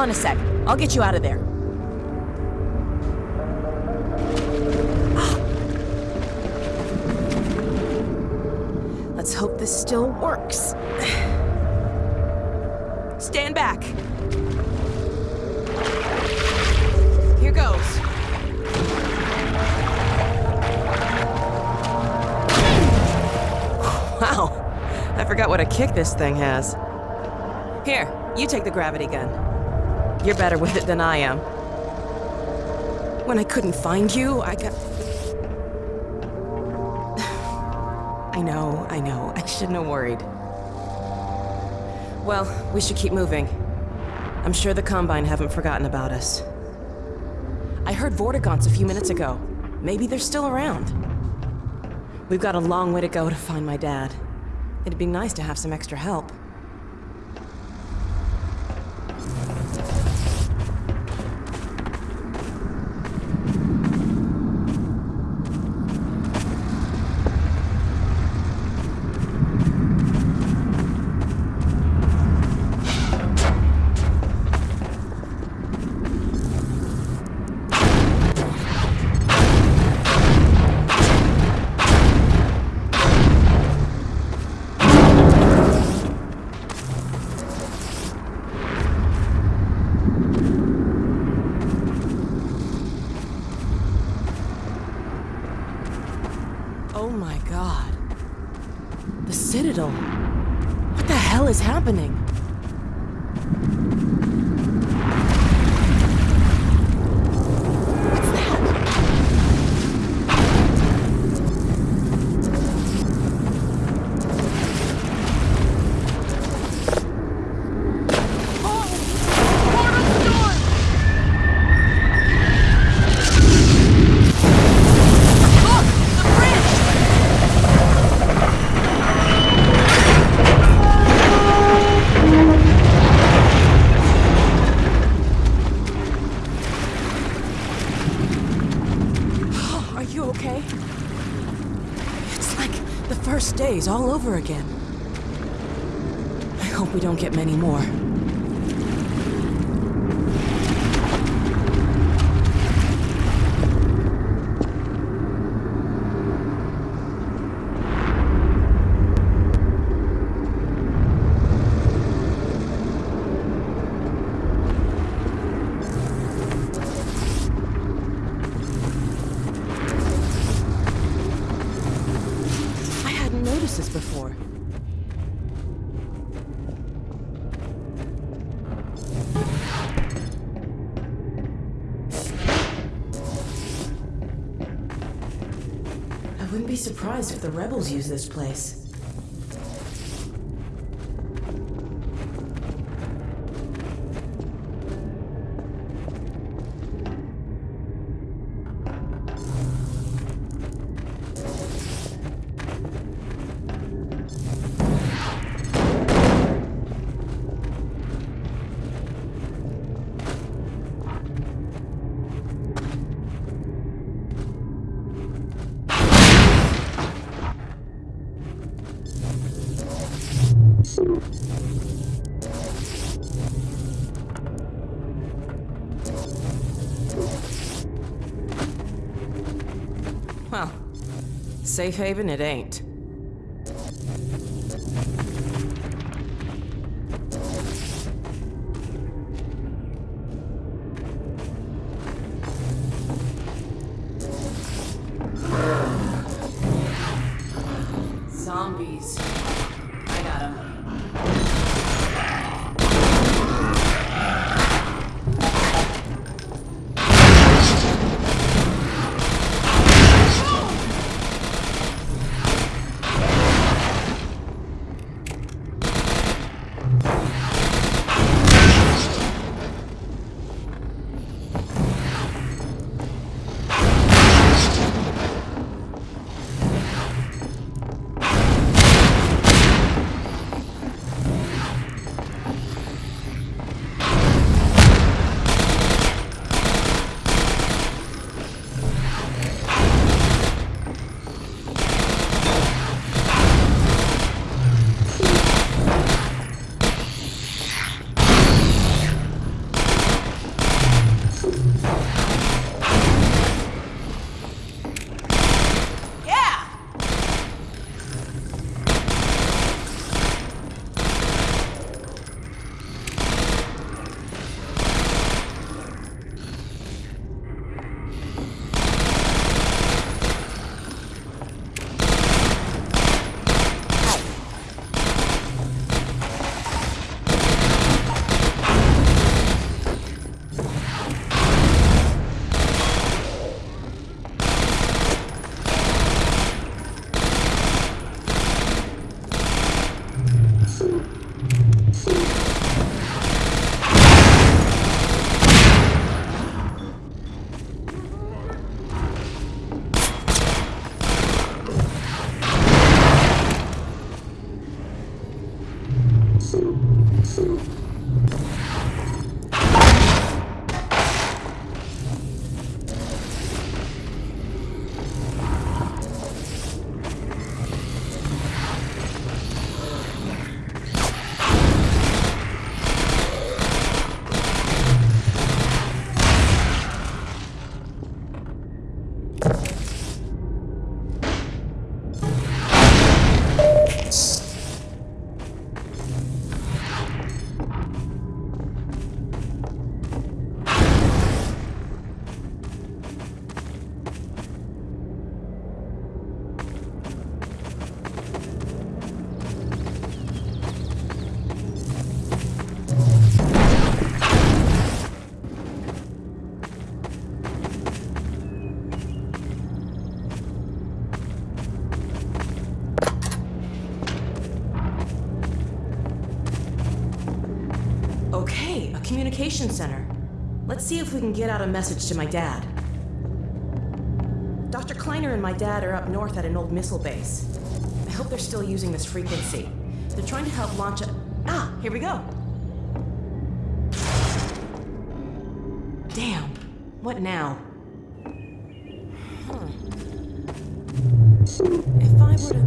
on a sec. I'll get you out of there. Ah. Let's hope this still works. Stand back. Here goes. Wow. I forgot what a kick this thing has. Here, you take the gravity gun. You're better with it than I am. When I couldn't find you, I got... I know, I know. I shouldn't have worried. Well, we should keep moving. I'm sure the Combine haven't forgotten about us. I heard Vortigaunts a few minutes ago. Maybe they're still around. We've got a long way to go to find my dad. It'd be nice to have some extra help. Surprised if the rebels use this place. Safe haven it ain't. If we can get out a message to my dad. Dr. Kleiner and my dad are up north at an old missile base. I hope they're still using this frequency. They're trying to help launch a. Ah, here we go. Damn. What now? Huh. If I were to.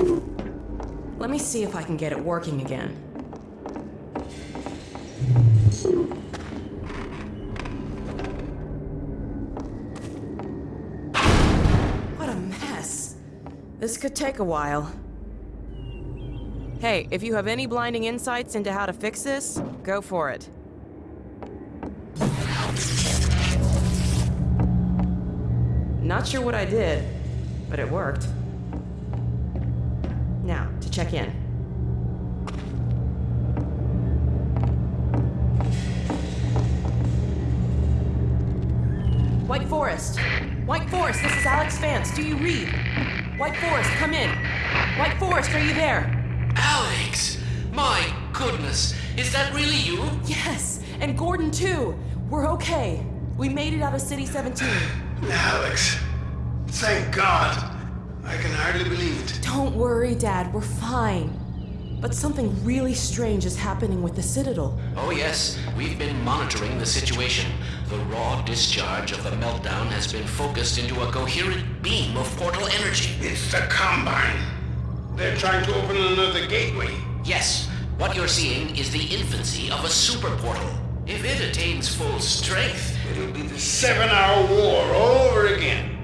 hmm. Let me see if I can get it working again. This could take a while. Hey, if you have any blinding insights into how to fix this, go for it. Not sure what I did, but it worked. Now, to check in. White Forest. White Forest, this is Alyx Vance. Do you read? White Forest, come in. White Forest, are you there? Alyx! My goodness, is that really you? Yes, and Gordon too. We're okay. We made it out of City 17. Alyx, thank God. I can hardly believe it. Don't worry, Dad, we're fine. But something really strange is happening with the Citadel. Oh, yes, we've been monitoring the situation. The raw discharge of the meltdown has been focused into a coherent beam of portal energy. It's the Combine. They're trying to open another gateway. Yes, what you're seeing is the infancy of a super portal. If it attains full strength, It'll be the seven-hour war all over again.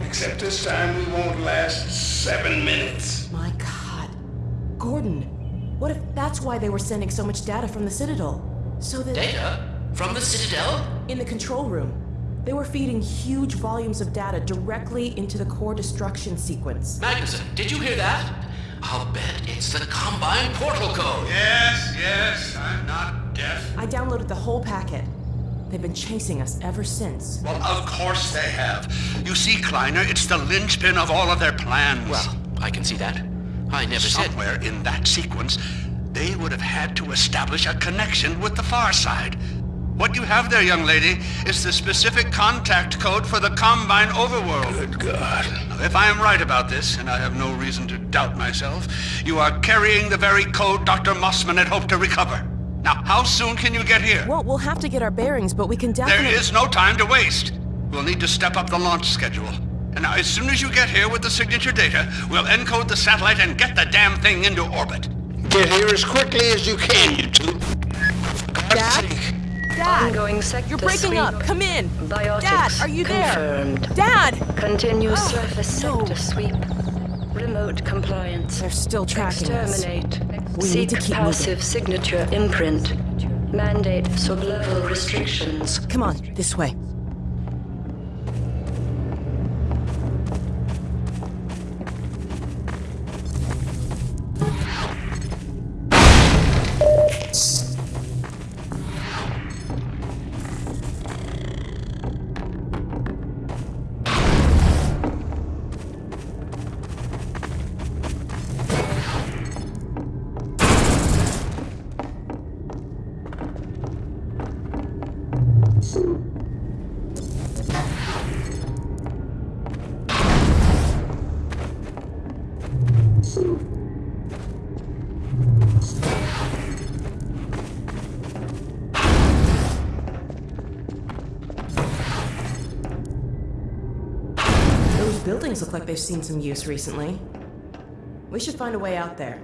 Except this time we won't last seven minutes. My god. Gordon, what if that's why they were sending so much data from the Citadel? So that. data from the Citadel? In the control room, they were feeding huge volumes of data directly into the core destruction sequence. Magnusson, did you hear that? I'll bet it's the Combine portal code. Yes, yes, I'm not deaf. I downloaded the whole packet. They've been chasing us ever since. Well, of course they have. You see, Kleiner, it's the linchpin of all of their plans. Well, I can see that. I never said. somewhere in that sequence, they would have had to establish a connection with the far side. What you have there, young lady, is the specific contact code for the Combine overworld. Good God. Now, If I am right about this, and I have no reason to doubt myself, you are carrying the very code Dr. Mossman had hoped to recover. Now, how soon can you get here? Well, we'll have to get our bearings, but we can There definitely. is no time to waste. We'll need to step up the launch schedule. And now, as soon as you get here with the signature data, we'll encode the satellite and get the damn thing into orbit. Get here as quickly as you can, you two. For Dad? Dad! Ongoing sector You're breaking sweep. up. Come in. Biotics Dad, are you confirmed. there? Dad! Continue Oh, surface no. sector sweep. Remote compliance. They're still tracking us. Exterminate. We Seek need to keep passive signature imprint. Mandate sublevel restrictions. Come on, this way. They've seen some use recently. We should find a way out there.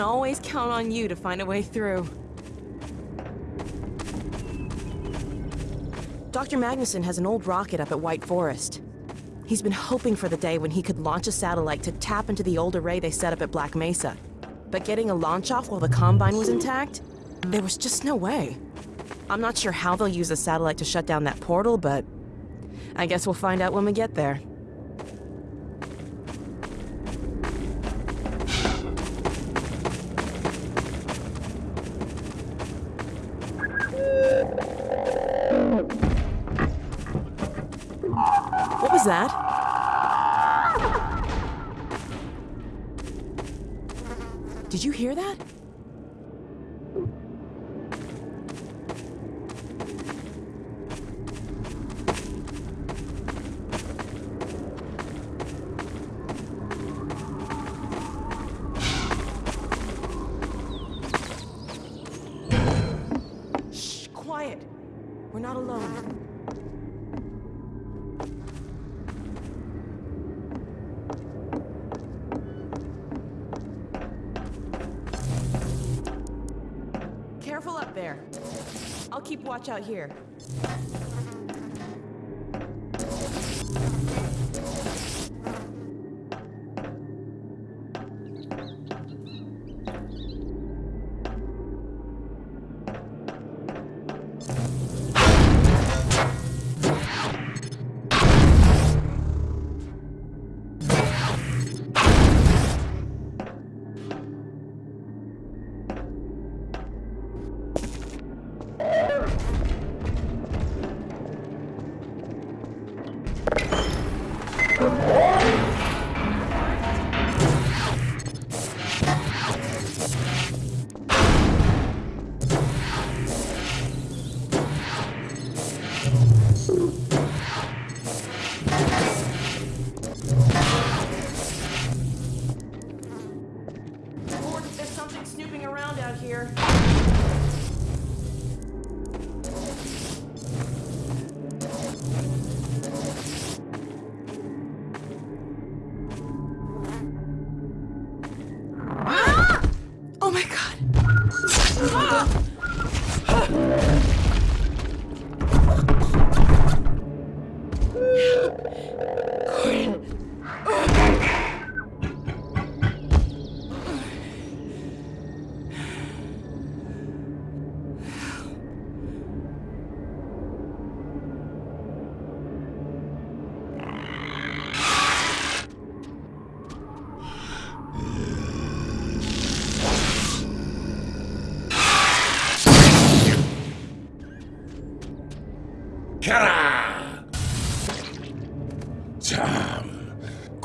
Can always count on you to find a way through. Dr. Magnusson has an old rocket up at White Forest. He's been hoping for the day when he could launch a satellite to tap into the old array they set up at Black Mesa. But getting a launch off while the Combine was intact? There was just no way. I'm not sure how they'll use the satellite to shut down that portal, but I guess we'll find out when we get there. Out here.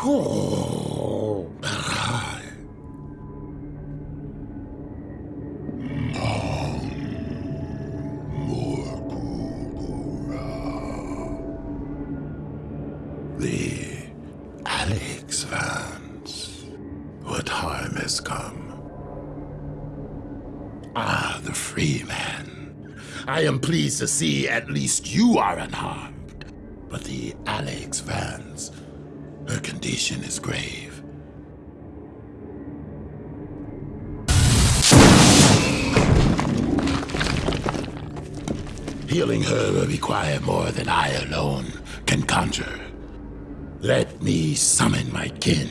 The Alyx Vance. What harm has come? Ah, the Freeman. I am pleased to see at least you are unharmed. Condition is grave. Healing her will require more than I alone can conjure. Let me summon my kin.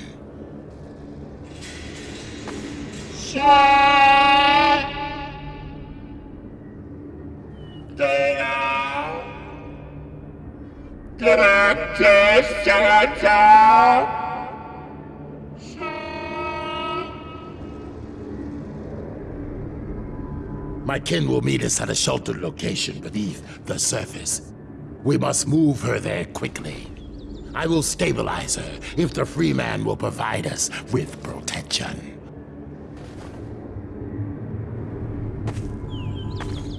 My kin will meet us at a sheltered location beneath the surface. We must move her there quickly. I will stabilize her if the Freeman will provide us with protection.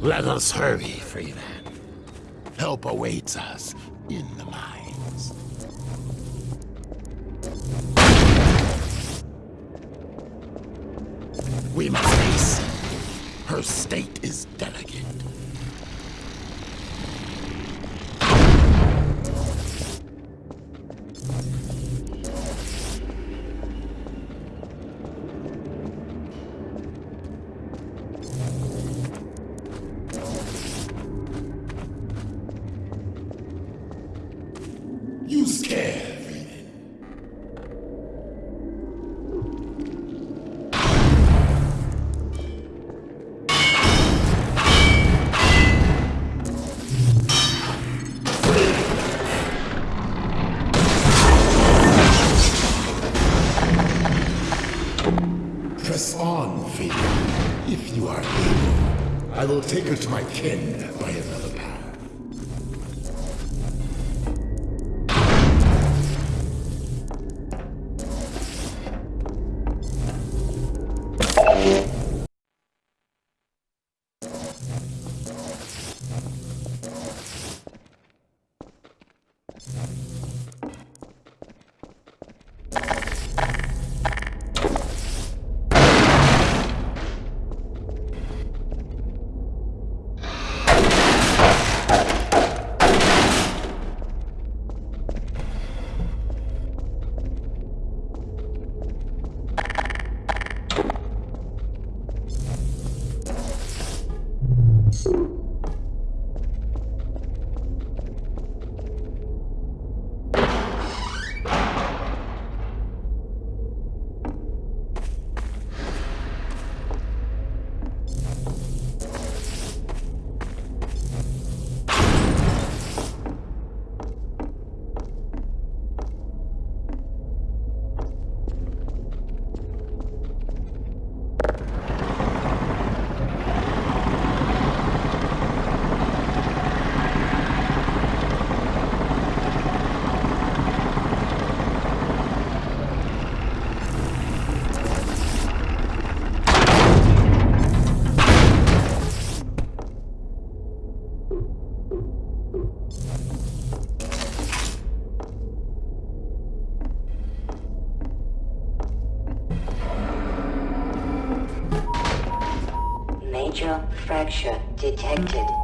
Let us hurry, Freeman. Help awaits us in the mines. We must hasten. Her state is delicate. Fracture detected.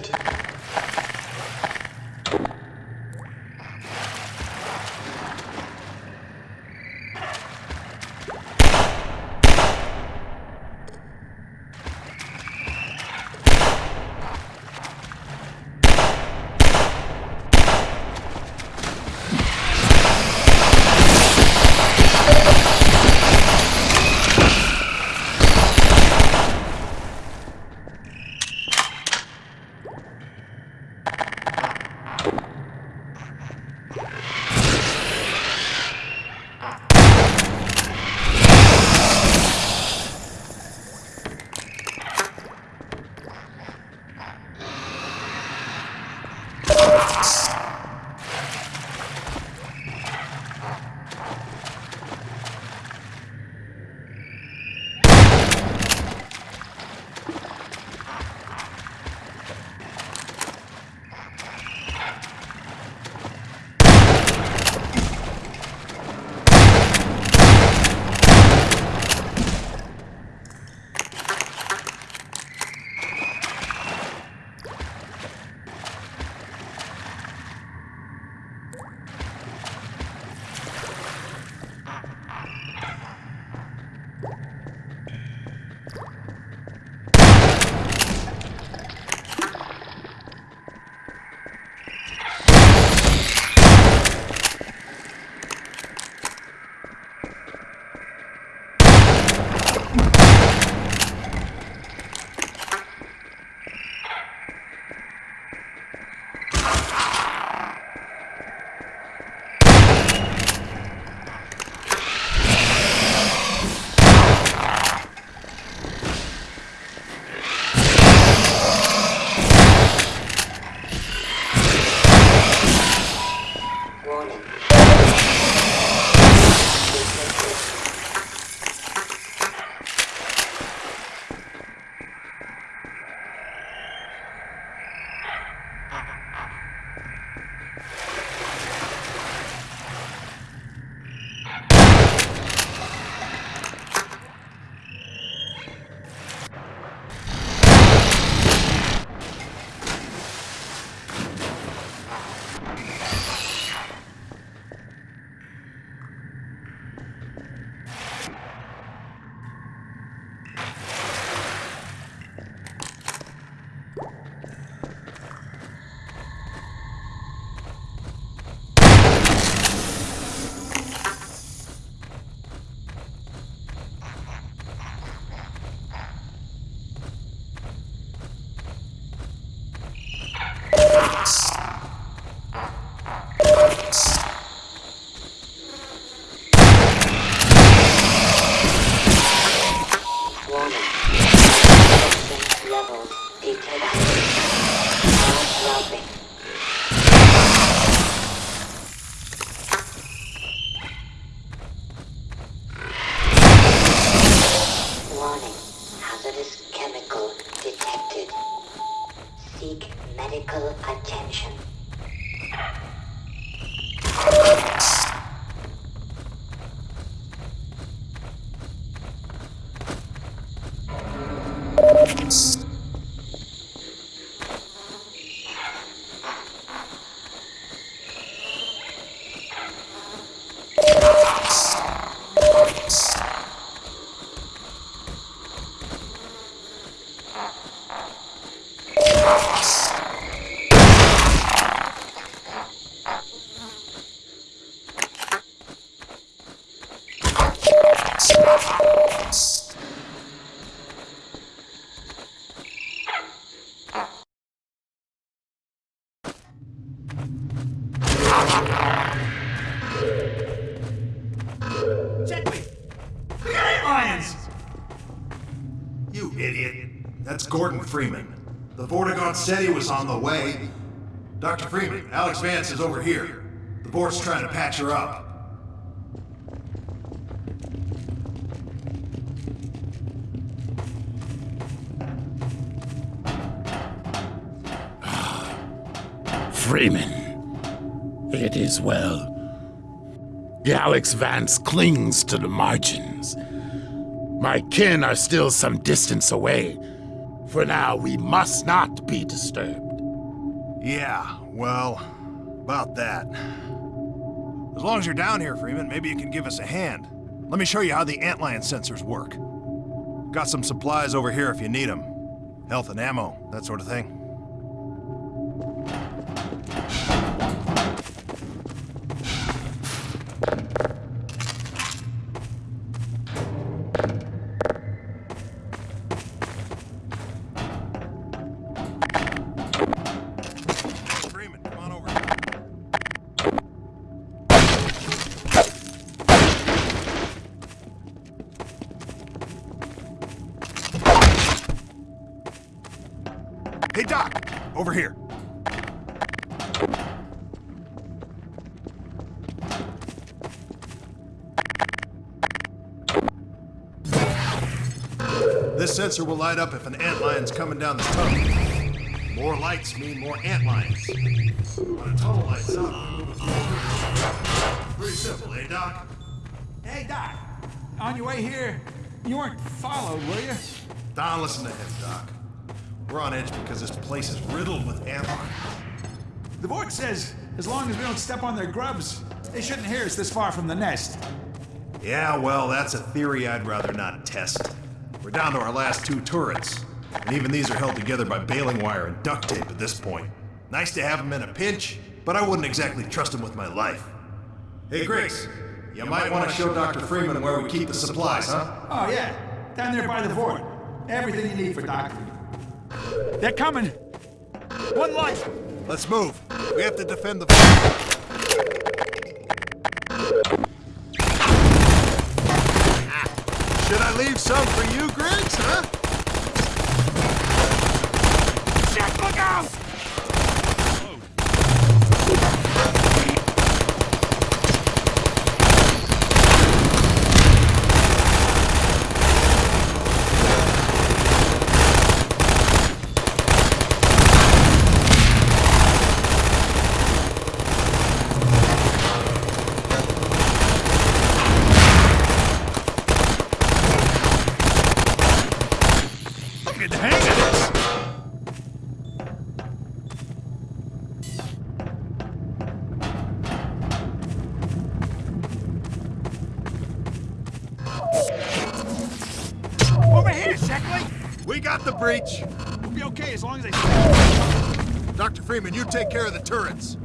Depleted. Gordon Freeman. The Vortigaunt said he was on the way. Dr. Freeman, Alyx Vance is over here. The vort's trying to patch her up. Freeman. It is well. Alyx Vance clings to the margins. My kin are still some distance away. For now, we must not be disturbed. Yeah, well, about that. As long as you're down here, Freeman, maybe you can give us a hand. Let me show you how the antlion sensors work. Got some supplies over here if you need them. Health and ammo, that sort of thing. Will light up if an antlion's coming down the tunnel. More lights mean more antlions. When a tunnel lights up, we move forward. Pretty simple, eh, Doc? Hey, Doc. On your way here, you weren't followed, were you? Don, listen to him, Doc. We're on edge because this place is riddled with antlions. The board says as long as we don't step on their grubs, they shouldn't hear us this far from the nest. Yeah, well, that's a theory I'd rather not test. We're down to our last two turrets, and even these are held together by baling wire and duct tape at this point. Nice to have them in a pinch, but I wouldn't exactly trust them with my life. Hey, Grace, you might want to show Dr. Freeman where we keep the supplies, huh? Oh, yeah. Down there by the fort. Everything you need for doctor. They're coming. One light. Let's move. We have to defend the... Should I leave some for you, Griggs, huh? Freeman, you take care of the turrets.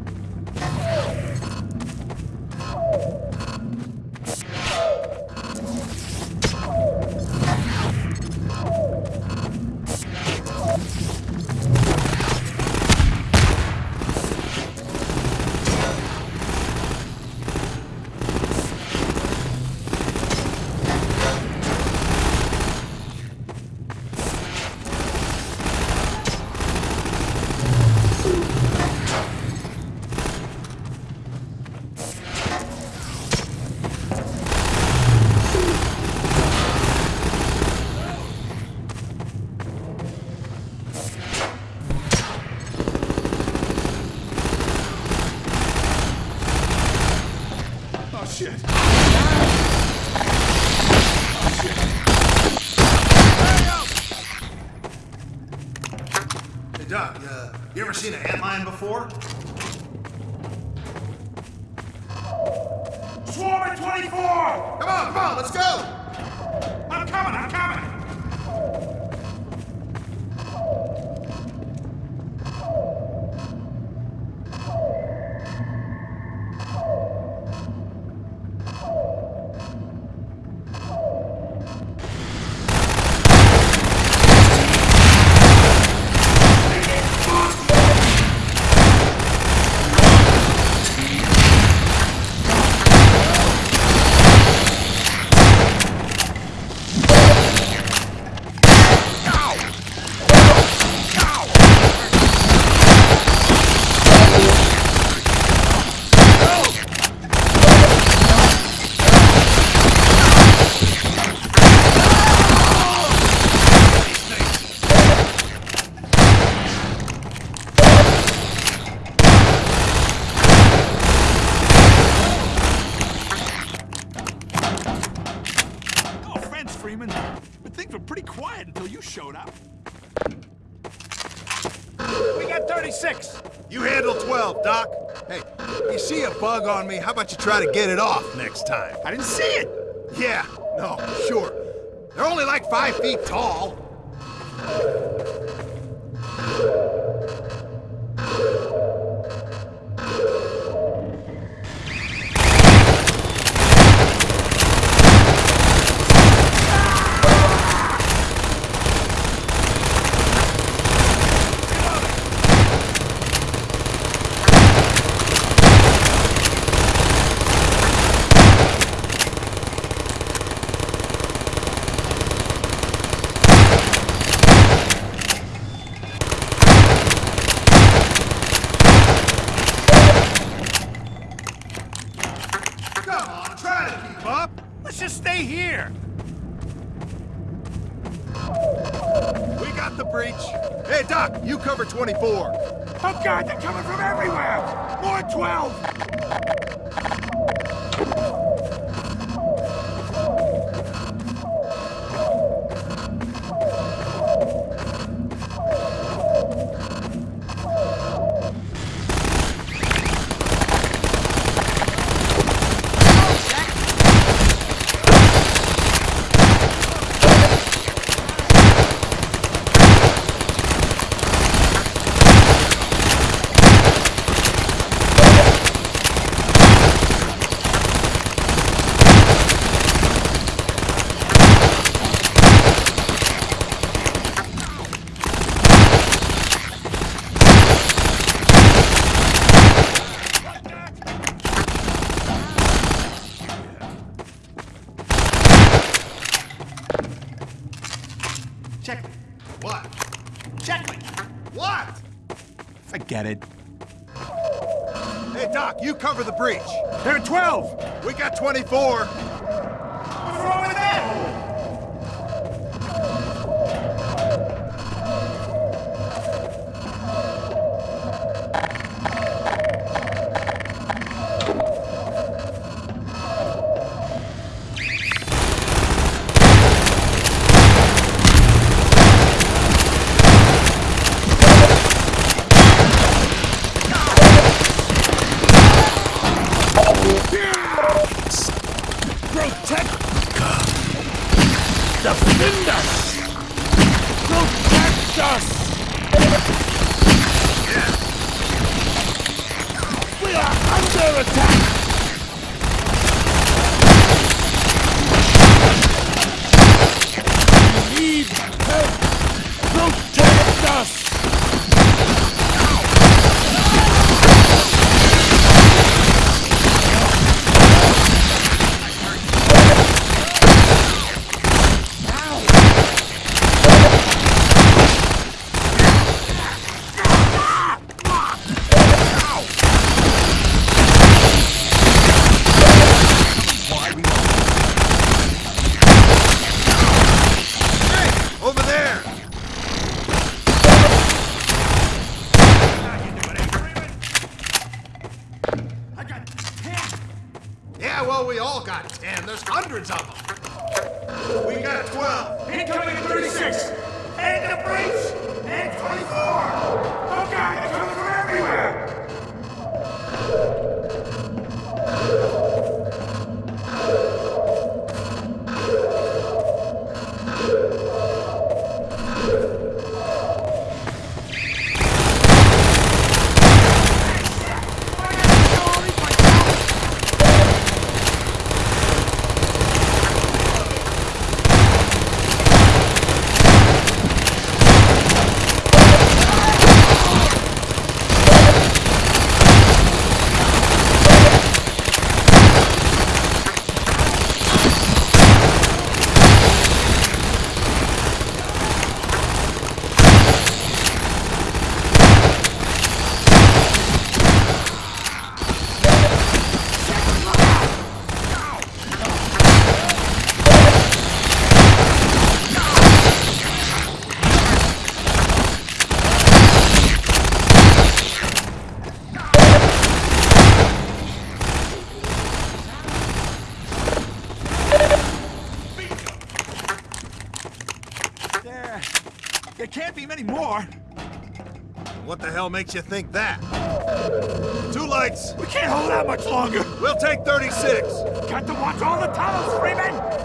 how about you try to get it off next time? I didn't see it! Yeah, no, sure. They're only like five feet tall. you There can't be many more. What the hell makes you think that? Two lights. We can't hold out much longer. We'll take 36. Got to watch all the tunnels, Freeman!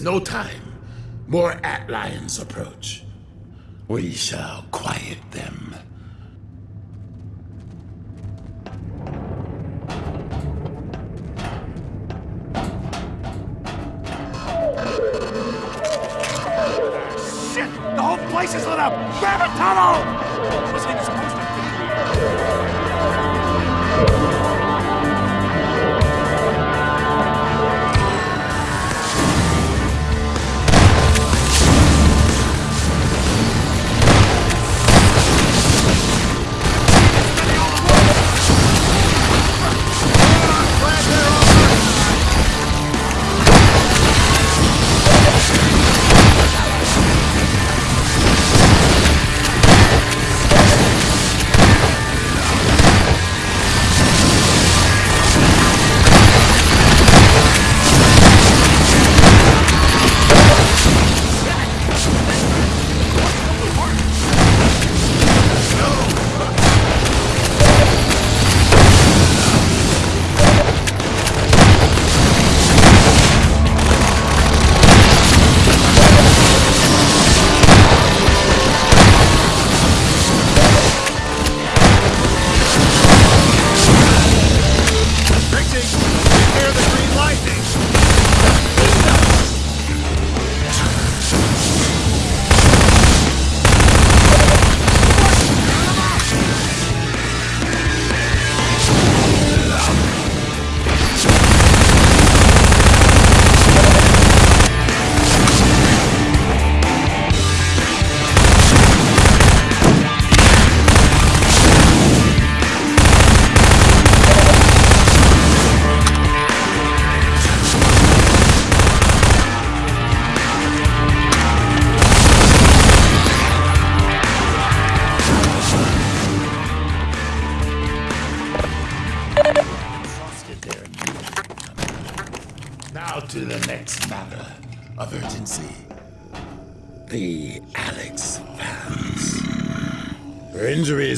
No time. More antlions approach. We shall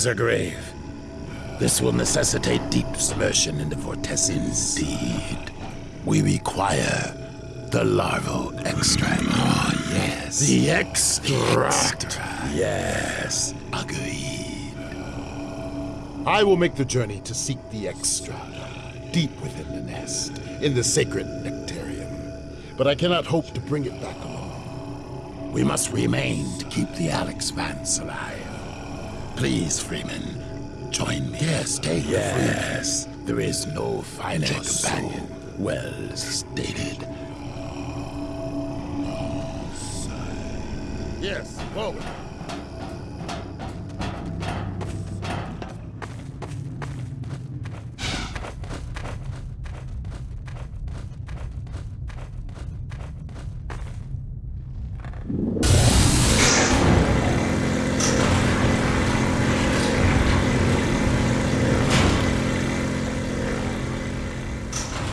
are grave. This will necessitate deep submersion into vortessence. Indeed. We require the larval extract. Oh, yes. The extract. Yes. Agreed. I will make the journey to seek the extract, deep within the nest, in the sacred nectarium. But I cannot hope to bring it back alone. We must remain to keep the Alyx Vance alive. Please, Freeman, join me. Yes, take Yes, there is no finer companion. Well stated. Yes, forward.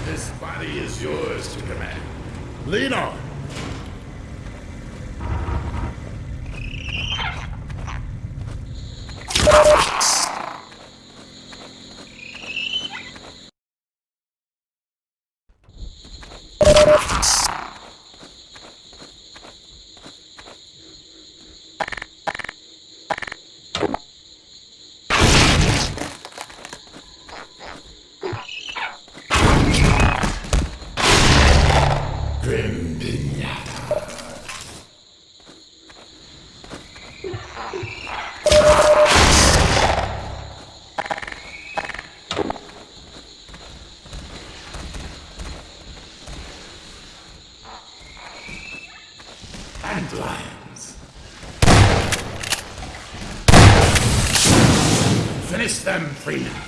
This body is yours to command. Lead on. Finish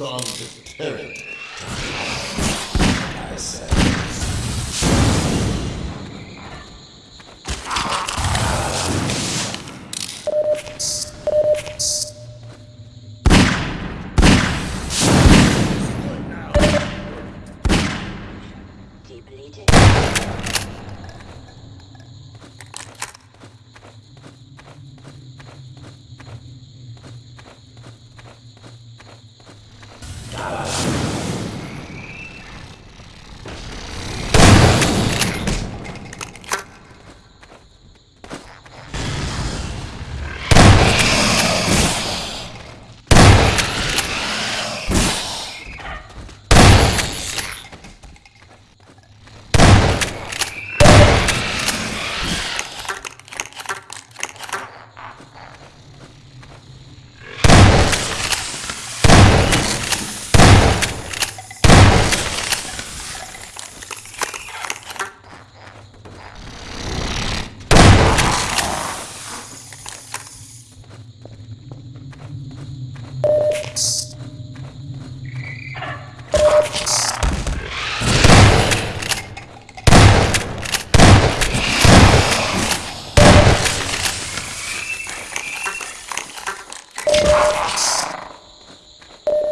serves as a strong deterrent. I said. Depleted.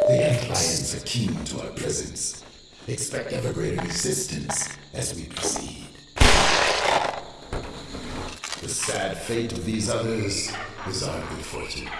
The antlions are keen to our presence. Expect ever greater resistance as we proceed. The sad fate of these others is our good fortune.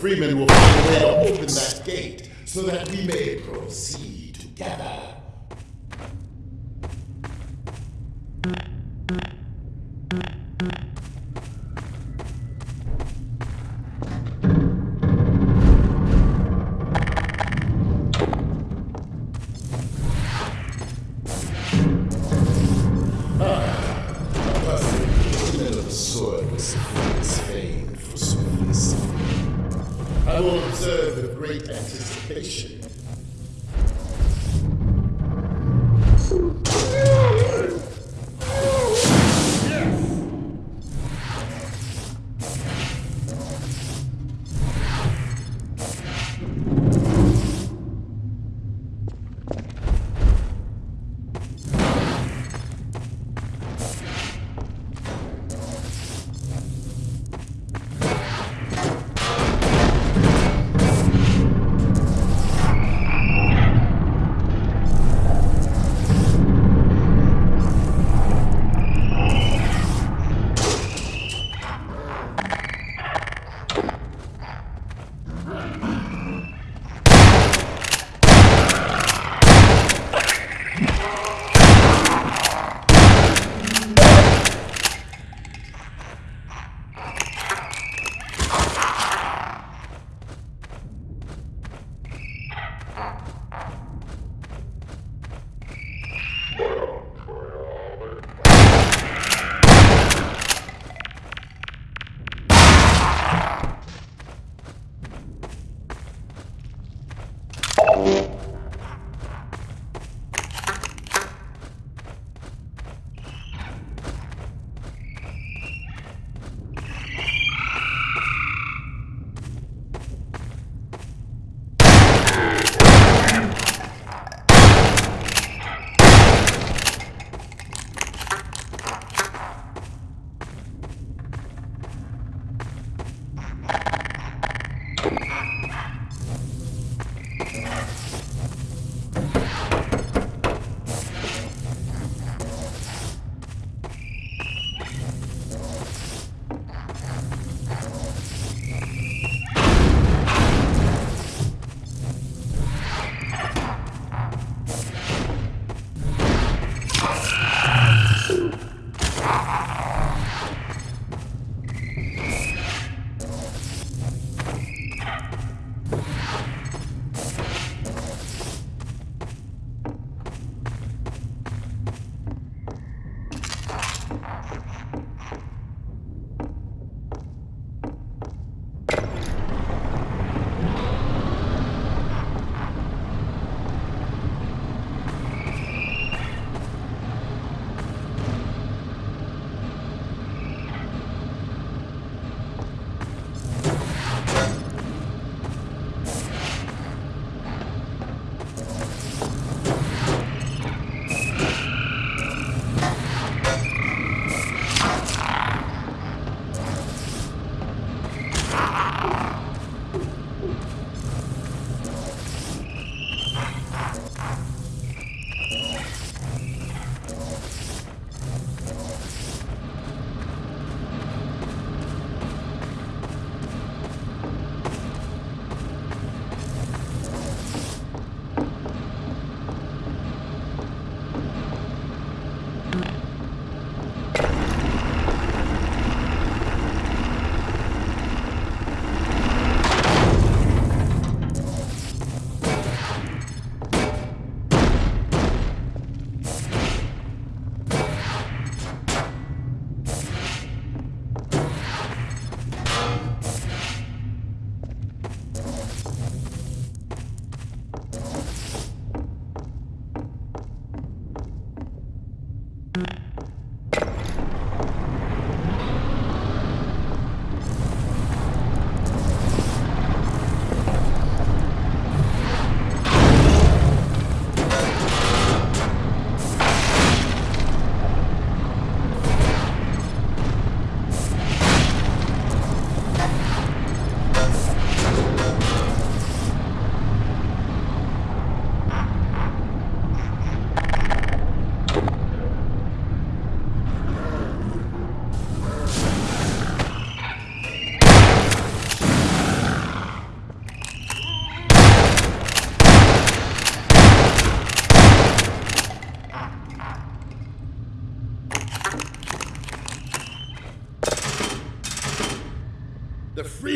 Freeman will find a way to open that gate so that we may proceed.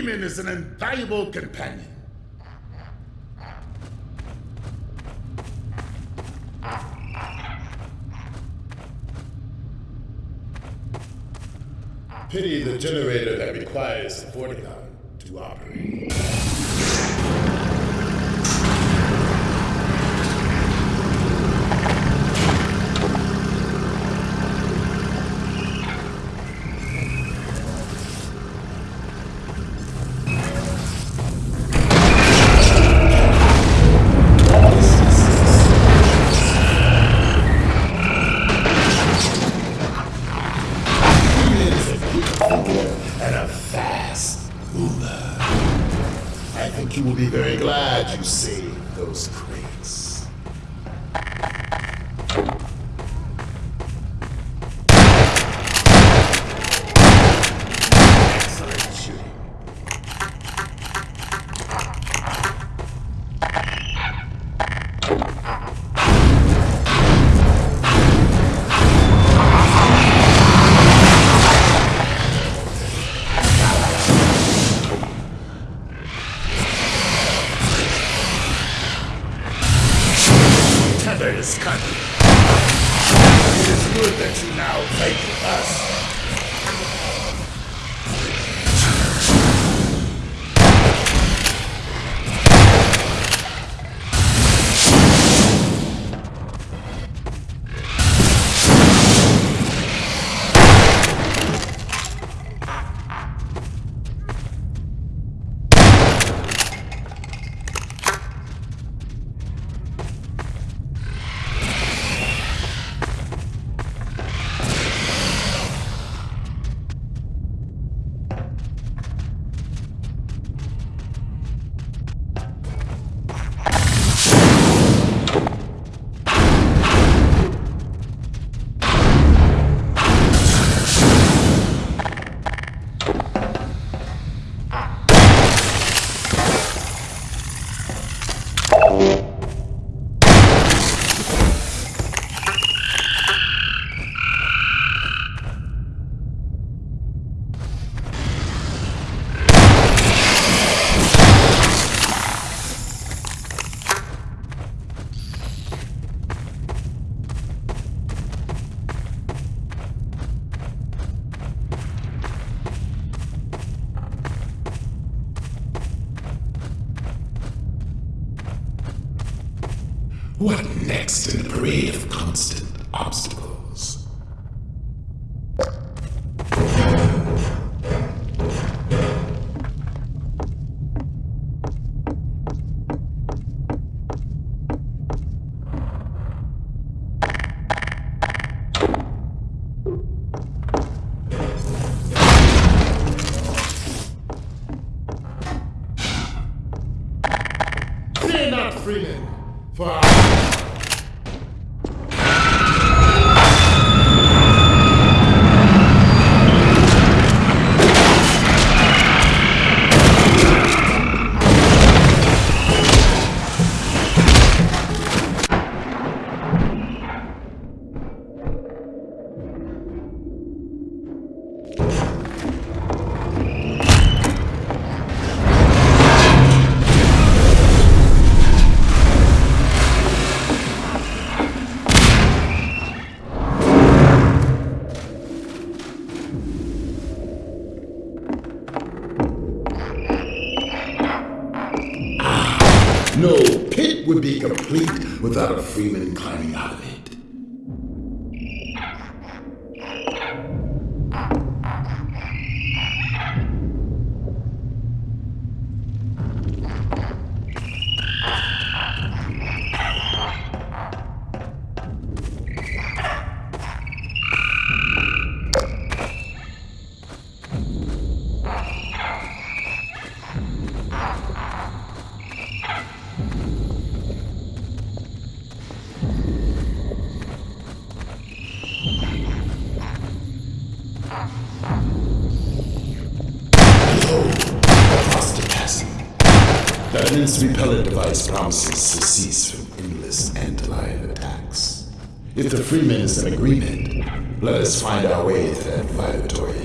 demon is an invaluable companion. Pity the generator that requires supporting Ah. Freeman climbing out of it. The Freeman agreement, let us find our way to that vibratory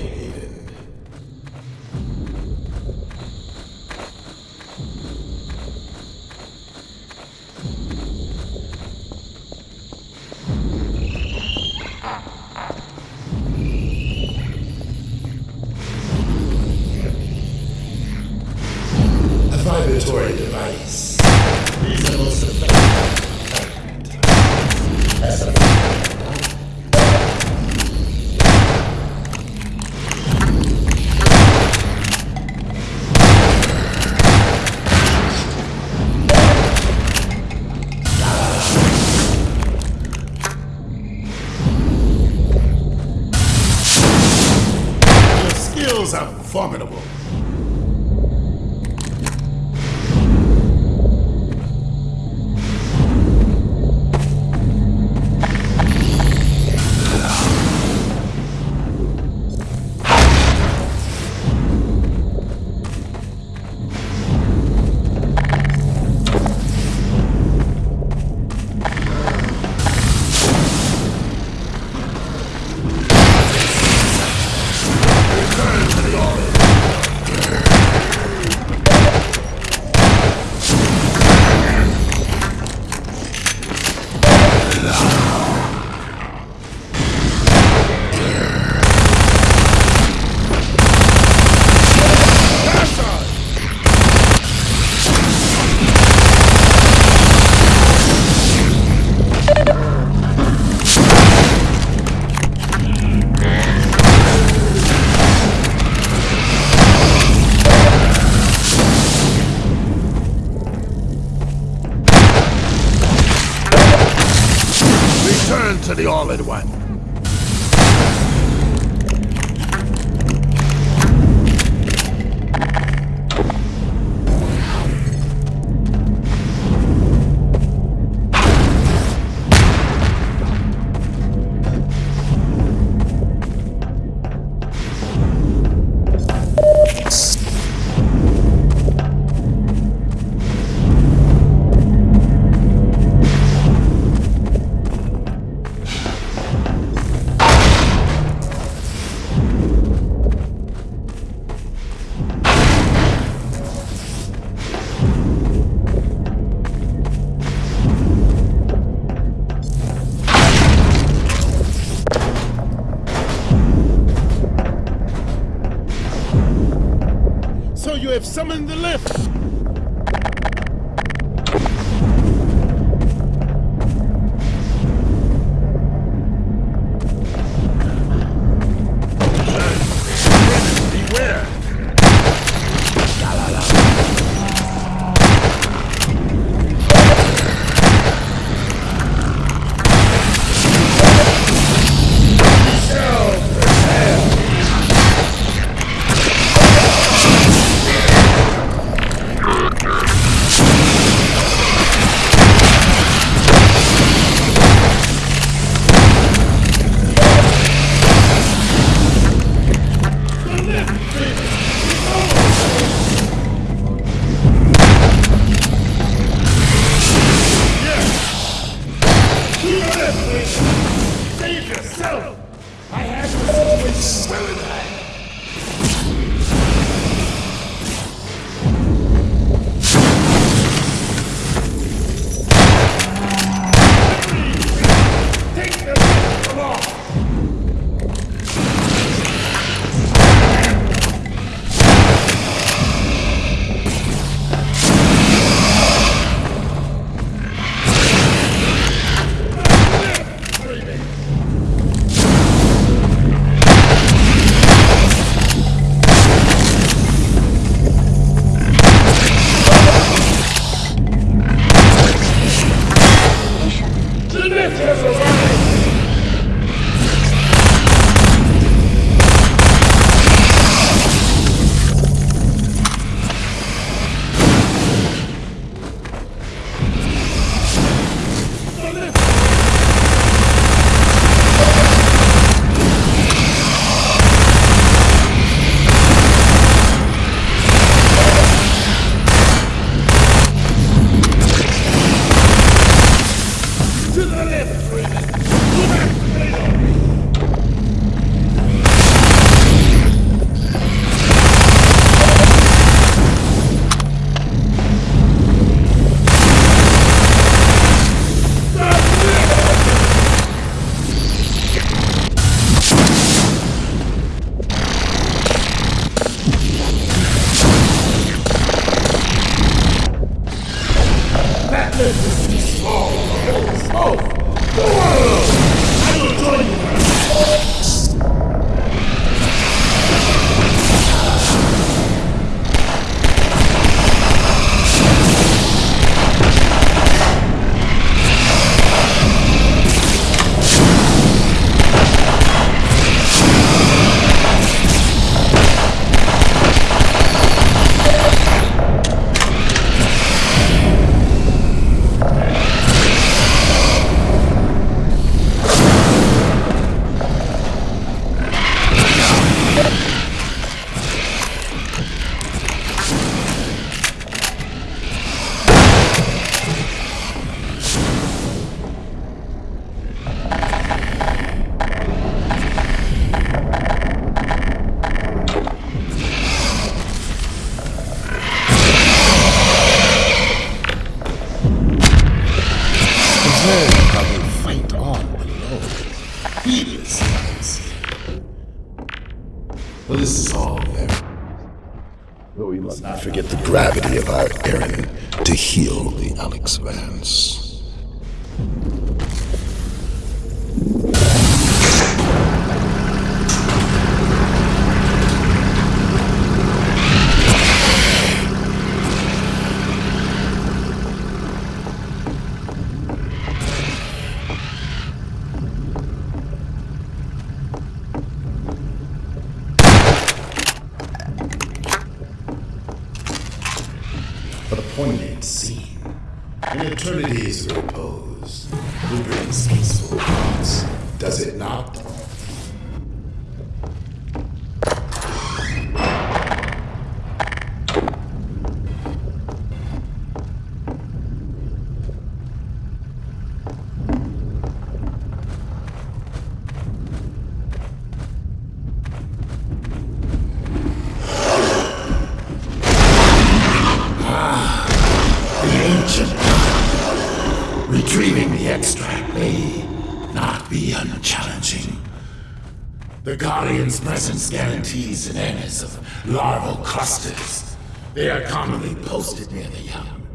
guarantees an of larval clusters. They are commonly posted near the young.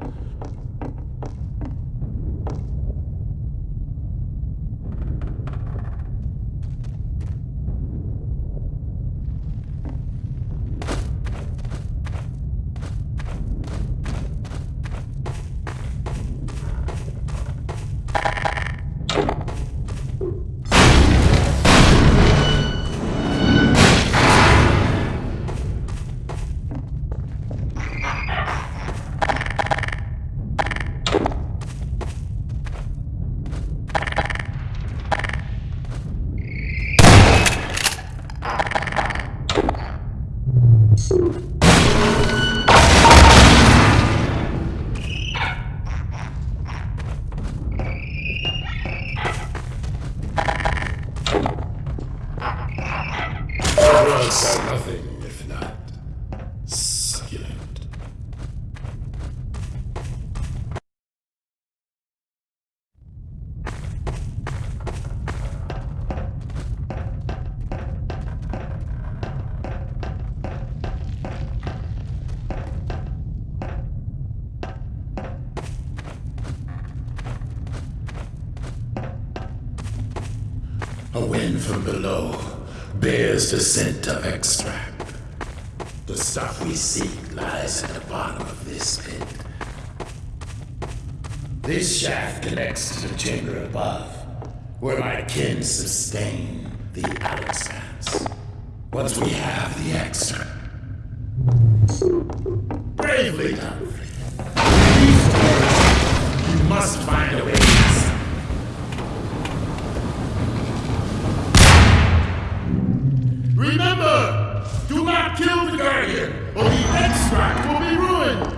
The scent of extract. The stuff we seek lies at the bottom of this pit. This shaft connects to the chamber above, where my kin sustain the Alyx Vance. Once we have the extract. Bravely done, you must find a way to Remember, do not kill the Guardian, or the extract will be ruined.